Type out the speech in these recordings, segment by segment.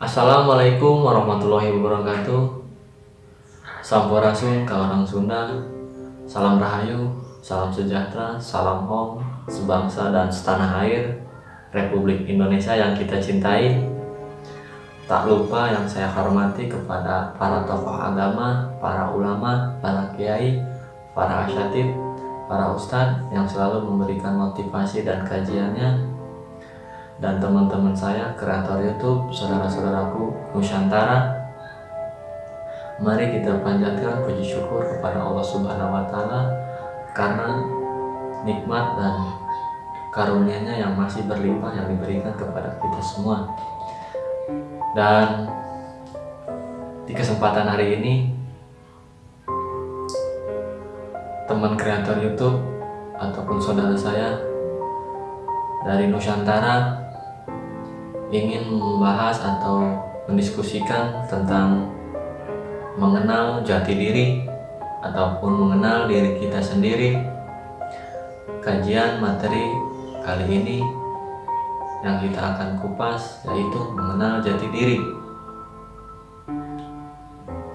Assalamualaikum warahmatullahi wabarakatuh. Sampurasun ke orang Sunda. Salam Rahayu, salam sejahtera, salam hong, sebangsa dan setanah air Republik Indonesia yang kita cintai. Tak lupa yang saya hormati kepada para tokoh agama, para ulama, para kiai, para asyatid, para ustadz yang selalu memberikan motivasi dan kajiannya dan teman-teman saya kreator YouTube, saudara-saudaraku Nusantara. Mari kita panjatkan puji syukur kepada Allah Subhanahu wa taala karena nikmat dan karunia-Nya yang masih berlimpah yang diberikan kepada kita semua. Dan di kesempatan hari ini teman kreator YouTube ataupun saudara saya dari Nusantara ingin membahas atau mendiskusikan tentang mengenal jati diri ataupun mengenal diri kita sendiri. Kajian materi kali ini yang kita akan kupas yaitu mengenal jati diri.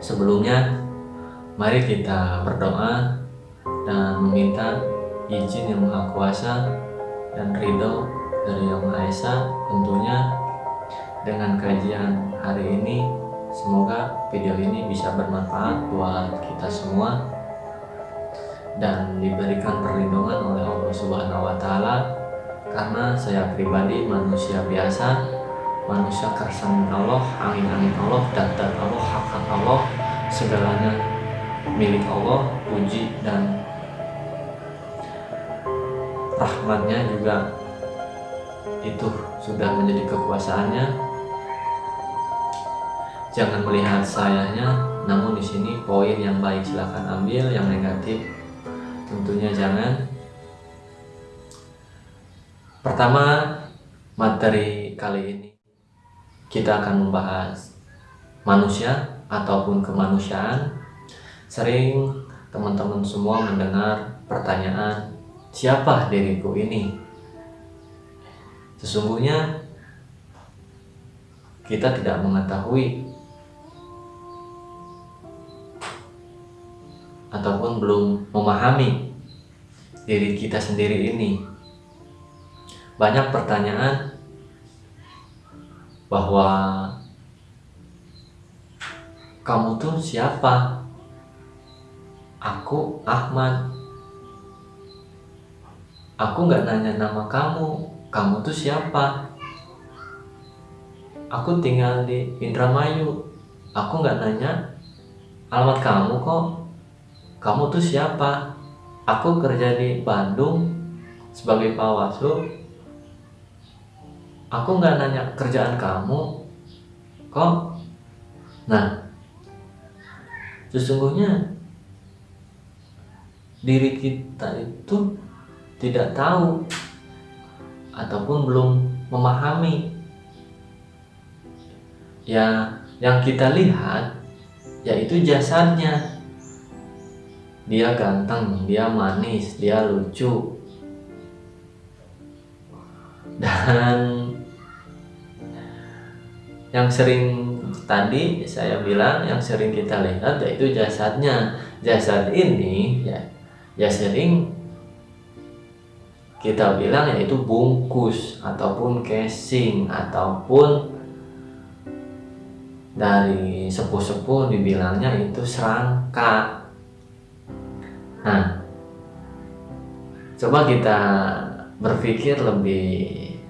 Sebelumnya mari kita berdoa dan meminta izin yang maha kuasa dan ridho dari Yang Maha Esa tentunya dengan kajian hari ini semoga video ini bisa bermanfaat buat kita semua dan diberikan perlindungan oleh Allah Subhanahu wa taala. Karena saya pribadi manusia biasa manusia kersan Allah angin-angin Allah data Allah hak Allah segalanya milik Allah puji dan rahmatnya juga itu sudah menjadi kekuasaannya jangan melihat sayanya namun di sini poin yang baik silahkan ambil yang negatif tentunya jangan. Pertama materi kali ini. Kita akan membahas manusia ataupun kemanusiaan. Sering teman-teman semua mendengar pertanyaan siapa diriku ini? Sesungguhnya kita tidak mengetahui ataupun belum memahami diri kita sendiri ini. Banyak pertanyaan bahwa kamu tuh siapa? Aku Ahmad. Aku nggak nanya nama kamu, kamu tuh siapa? Aku tinggal di Indramayu. Aku nggak nanya alamat kamu kok. Kamu tuh siapa? Aku kerja di Bandung sebagai pawaslu. Aku nggak nanya kerjaan kamu kok. Nah, sesungguhnya diri kita itu tidak tahu ataupun belum memahami ya yang kita lihat yaitu jasadnya dia ganteng, dia manis, dia lucu. Dan yang sering tadi saya bilang yang sering kita lihat yaitu jasadnya. Jasad ini ya ya sering kita bilang yaitu bungkus ataupun casing ataupun dari sepuh-sepuh dibilangnya itu serangka nah coba kita berpikir lebih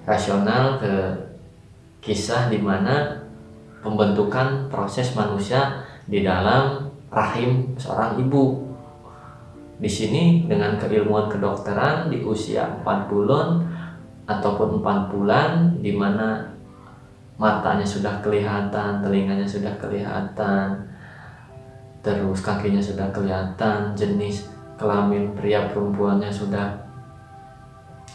rasional ke kisah di mana pembentukan proses manusia di dalam rahim seorang ibu. Di sini dengan keilmuan kedokteran di usia 4 bulan ataupun 4 bulan di mana matanya sudah kelihatan, telinganya sudah kelihatan, terus kakinya sudah kelihatan, jenis kelamin pria perempuannya sudah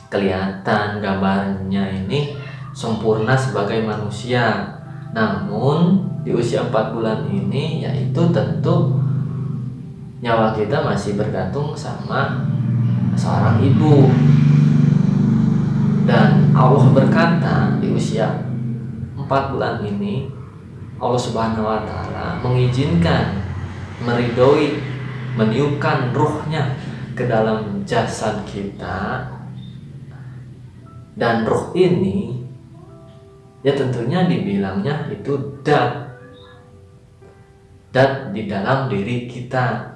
kelihatan, gambarnya ini sempurna sebagai manusia. Namun di usia 4 bulan ini yaitu tentu nyawa kita masih bergantung sama seorang ibu dan Allah berkata di usia 4 bulan ini Allah Subhanahu wa taala mengizinkan meridoi meniupkan ruhnya ke dalam jasad kita. Dan ruh ini ya tentunya dibilangnya itu dat. Dat di dalam diri kita.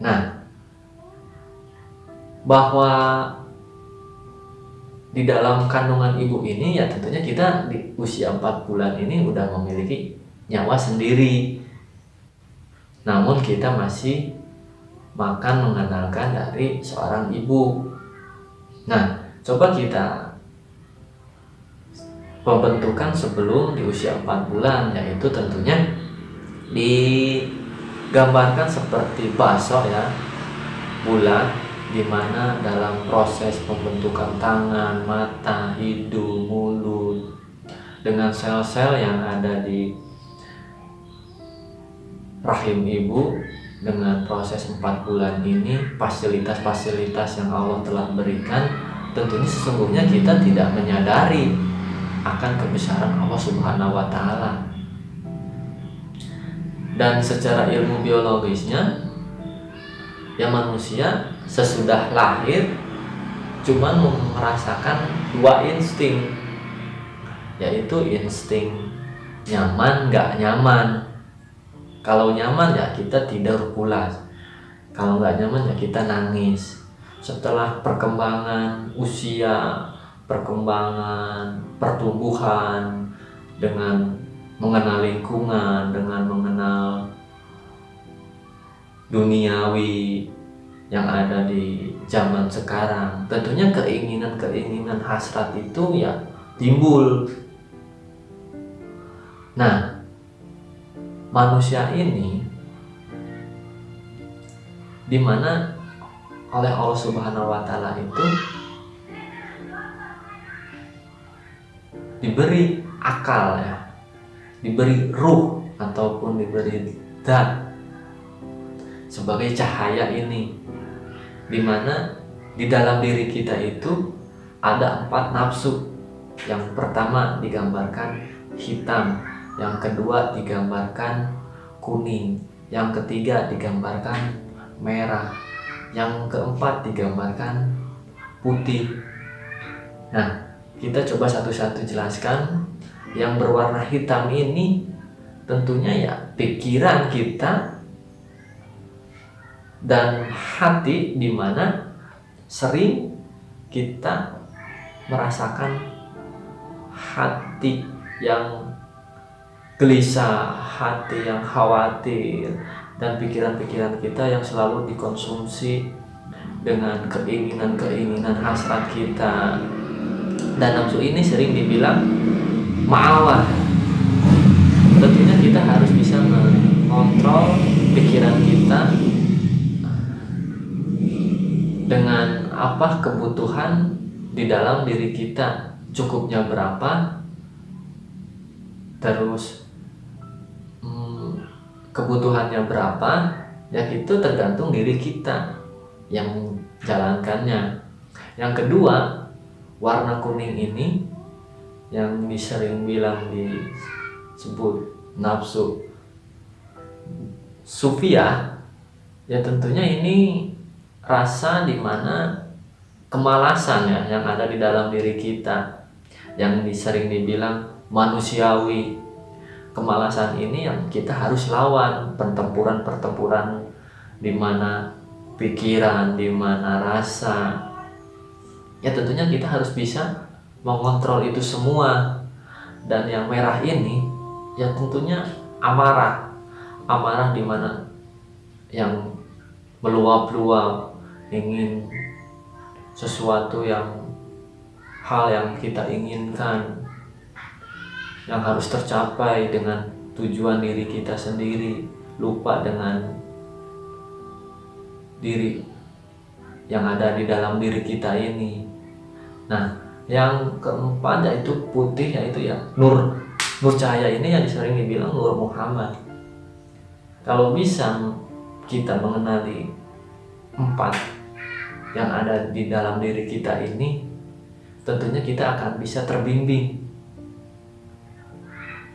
Nah bahwa di dalam kandungan ibu ini ya tentunya kita di usia 4 bulan ini udah memiliki nyawa sendiri. Namun kita masih makan mengandalkan dari seorang ibu. Nah coba kita pembentukan sebelum di usia 4 bulan yaitu tentunya digambarkan seperti bakso ya bulat di mana dalam proses pembentukan tangan, mata, hidung, mulut dengan sel-sel yang ada di rahim ibu dengan proses 4 bulan ini fasilitas-fasilitas yang Allah telah berikan tentunya sesungguhnya kita tidak menyadari akan kebesaran Allah Subhanahu wa taala. Dan secara ilmu biologisnya ya manusia sesudah lahir cuman merasakan dua insting yaitu insting nyaman nggak nyaman kalau nyaman ya kita tidur pulas kalau nggak nyaman ya kita nangis. Setelah perkembangan usia perkembangan pertumbuhan dengan mengenal lingkungan dengan mengenal duniawi yang ada di zaman sekarang tentunya keinginan-keinginan hasrat itu ya timbul. Nah manusia ini di mana oleh Allah Subhanahu wa taala itu diberi akal ya diberi ruh ataupun diberi dat sebagai cahaya ini di mana di dalam diri kita itu ada empat nafsu. Yang pertama digambarkan hitam yang kedua digambarkan kuning. Yang ketiga digambarkan merah. Yang keempat digambarkan putih. Nah kita coba satu-satu jelaskan. Yang berwarna hitam ini tentunya ya pikiran kita dan hati di mana sering kita merasakan hati yang gelisah, hati yang khawatir, dan pikiran-pikiran kita yang selalu dikonsumsi dengan keinginan-keinginan hasrat kita. Dan nafsu ini sering dibilang ma'awah. Tentunya kita harus bisa mengontrol pikiran kita dengan apa kebutuhan di dalam diri kita cukupnya berapa terus kebutuhannya berapa ya itu tergantung diri kita yang jalankannya. Yang kedua warna kuning ini yang disering bilang disebut nafsu. Sufia ya tentunya ini rasa di mana kemalasan ya yang ada di dalam diri kita. Yang sering dibilang manusiawi kemalasan ini yang kita harus lawan. Pertempuran-pertempuran di mana pikiran, di mana rasa. Ya tentunya kita harus bisa mengontrol itu semua. Dan yang merah ini ya tentunya amarah. Amarah di mana yang meluap-luap ingin sesuatu yang hal yang kita inginkan yang harus tercapai dengan tujuan diri kita sendiri. Lupa dengan diri yang ada di dalam diri kita ini. Nah yang keempat yaitu putih yaitu ya nur nur cahaya ini yang sering dibilang nur Muhammad. Kalau bisa kita mengenali empat yang ada di dalam diri kita ini tentunya kita akan bisa terbimbing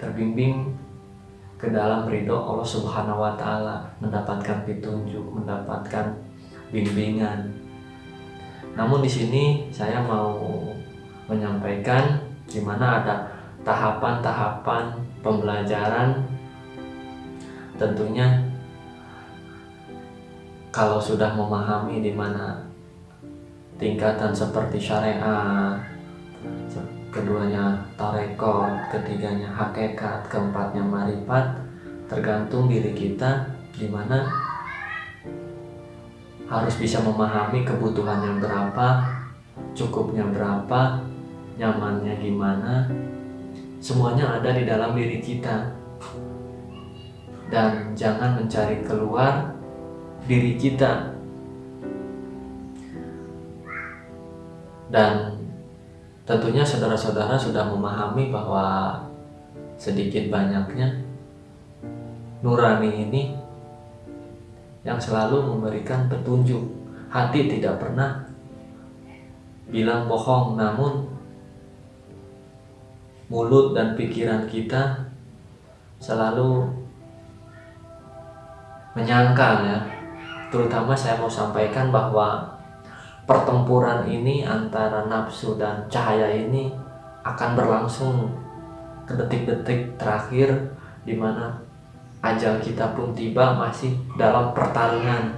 terbimbing ke dalam ridho Allah Subhanahu wa taala, mendapatkan petunjuk, mendapatkan bimbingan. Namun di sini saya mau menyampaikan di mana ada tahapan-tahapan pembelajaran tentunya kalau sudah memahami di mana tingkatan seperti syariah keduanya tarekot, ketiganya hakikat, keempatnya marifat, tergantung diri kita di mana harus bisa memahami kebutuhan yang berapa, cukupnya berapa, nyamannya gimana, semuanya ada di dalam diri kita. Dan jangan mencari keluar diri kita. Dan Tentunya saudara-saudara sudah memahami bahwa sedikit banyaknya nurani ini yang selalu memberikan petunjuk. Hati tidak pernah bilang bohong, namun mulut dan pikiran kita selalu menyangkal ya. Terutama saya mau sampaikan bahwa pertempuran ini antara nafsu dan cahaya ini akan berlangsung ke detik-detik terakhir di mana ajal kita pun tiba masih dalam pertarungan.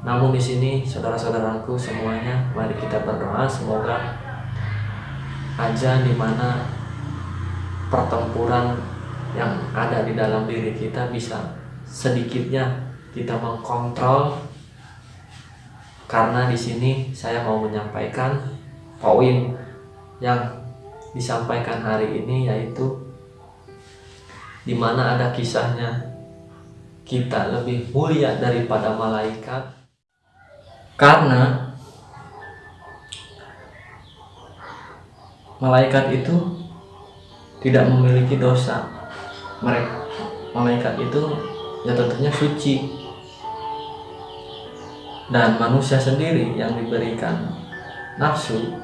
Namun di sini saudara-saudaraku semuanya mari kita berdoa semoga aja di mana pertempuran yang ada di dalam diri kita bisa sedikitnya kita mengkontrol karena di sini saya mau menyampaikan poin yang disampaikan hari ini yaitu di mana ada kisahnya. Kita lebih mulia daripada malaikat. Karena malaikat itu tidak memiliki dosa. Mereka malaikat itu ya tentunya suci dan manusia sendiri yang diberikan nafsu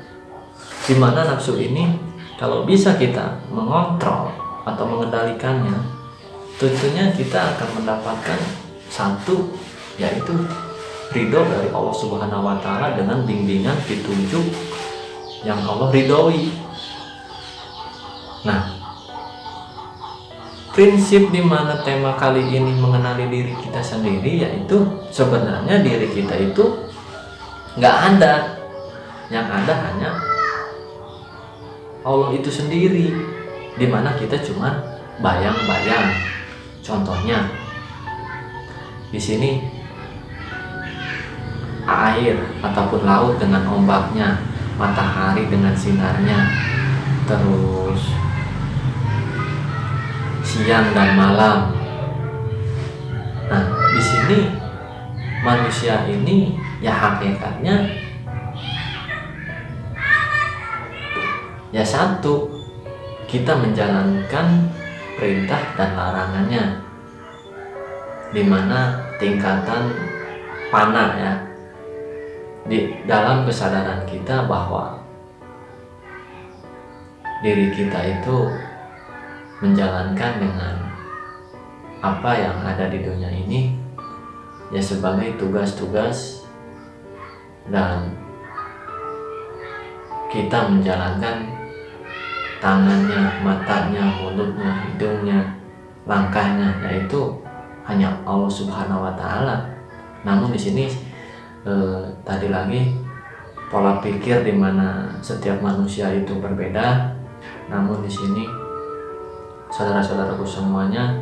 di mana nafsu ini kalau bisa kita mengontrol atau mengendalikannya tentunya kita akan mendapatkan satu yaitu ridho dari Allah Subhanahu wa taala dengan bimbingan petunjuk yang Allah ridhoi. Nah, prinsip di mana tema kali ini mengenali diri kita sendiri yaitu sebenarnya diri kita itu nggak ada. Yang ada hanya Allah itu sendiri di mana kita cuma bayang-bayang. Contohnya di sini air ataupun laut dengan ombaknya matahari dengan sinarnya terus siang dan malam. Nah, di sini manusia ini ya hakikatnya ya satu kita menjalankan perintah dan larangannya di mana tingkatan panah ya di dalam kesadaran kita bahwa diri kita itu menjalankan dengan apa yang ada di dunia ini ya sebagai tugas-tugas dan kita menjalankan tangannya, matanya, mulutnya, hidungnya, langkahnya yaitu hanya Allah Subhanahu wa taala. Namun di sini eh, tadi lagi pola pikir di mana setiap manusia itu berbeda. Namun di sini saudara-saudaraku semuanya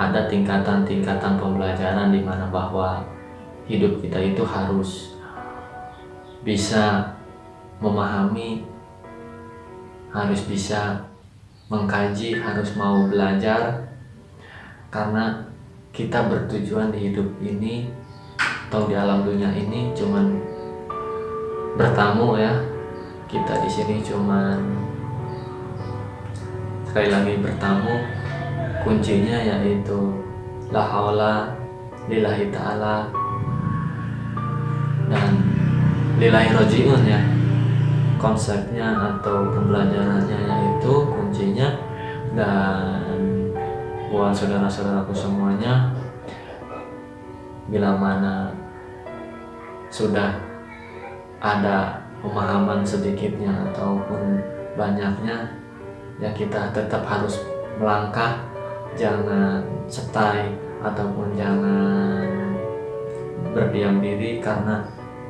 ada tingkatan-tingkatan pembelajaran di mana bahwa hidup kita itu harus bisa memahami harus bisa mengkaji harus mau belajar. Karena kita bertujuan di hidup ini atau di alam dunia ini cuman bertamu ya. Kita di sini cuman sekali lagi bertamu kuncinya yaitu la haula lillahi ta'ala dan lillahi rojiun ya. Konsepnya atau pembelajarannya yaitu kuncinya dan buat saudara-saudaraku semuanya bila mana sudah ada pemahaman sedikitnya ataupun banyaknya ya kita tetap harus melangkah. Jangan setai ataupun jangan berdiam diri karena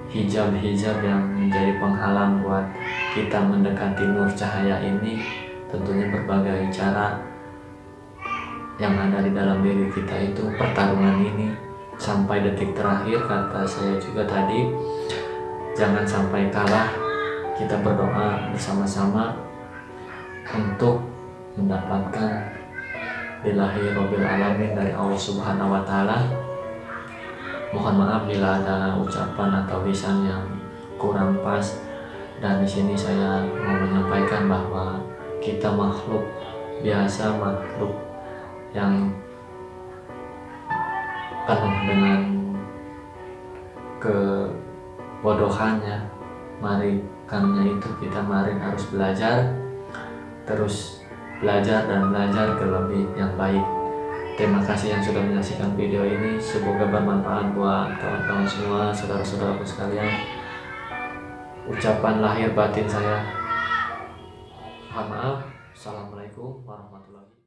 hijab-hijab yang menjadi penghalang buat kita mendekati nur cahaya ini tentunya berbagai cara yang ada di dalam diri kita itu. Pertarungan ini sampai detik terakhir kata saya juga tadi. Jangan sampai kalah. Kita berdoa bersama-sama untuk mendapatkan bilahi robil alamin dari Allah subhanahu wa ta'ala. Mohon maaf bila ada ucapan atau lisan yang kurang pas. Dan di sini saya mau menyampaikan bahwa kita makhluk biasa makhluk yang penuh dengan kebodohannya. Mari karena itu kita mari harus belajar terus belajar dan belajar ke lebih yang baik Terima kasih yang sudah menyaksikan video ini. Semoga bermanfaat buat kawan-kawan semua, saudara-saudaraku sekalian. Ucapan lahir batin saya. Mohon maaf. Assalamualaikum warahmatullahi.